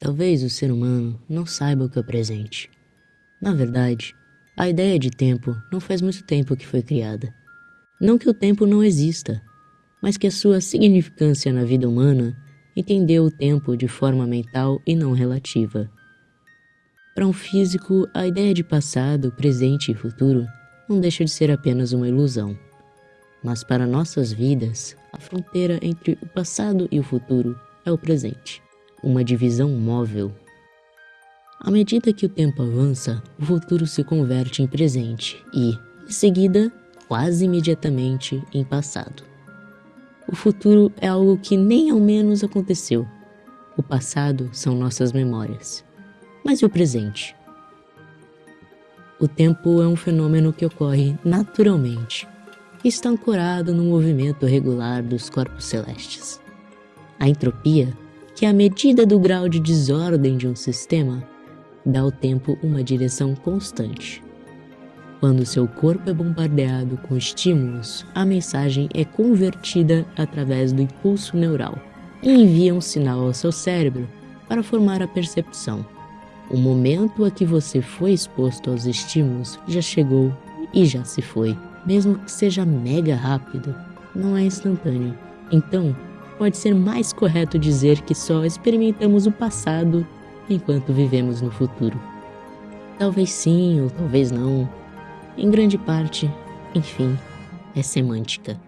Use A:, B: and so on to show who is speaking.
A: Talvez o ser humano não saiba o que é o presente. Na verdade, a ideia de tempo não faz muito tempo que foi criada. Não que o tempo não exista, mas que a sua significância na vida humana entendeu o tempo de forma mental e não relativa. Para um físico, a ideia de passado, presente e futuro não deixa de ser apenas uma ilusão. Mas para nossas vidas, a fronteira entre o passado e o futuro é o presente uma divisão móvel. À medida que o tempo avança, o futuro se converte em presente e, em seguida, quase imediatamente, em passado. O futuro é algo que nem ao menos aconteceu. O passado são nossas memórias. Mas e o presente? O tempo é um fenômeno que ocorre naturalmente e está ancorado no movimento regular dos corpos celestes. A entropia que a medida do grau de desordem de um sistema dá ao tempo uma direção constante. Quando seu corpo é bombardeado com estímulos, a mensagem é convertida através do impulso neural e envia um sinal ao seu cérebro para formar a percepção. O momento a que você foi exposto aos estímulos já chegou e já se foi. Mesmo que seja mega rápido, não é instantâneo. Então, pode ser mais correto dizer que só experimentamos o passado enquanto vivemos no futuro. Talvez sim ou talvez não. Em grande parte, enfim, é semântica.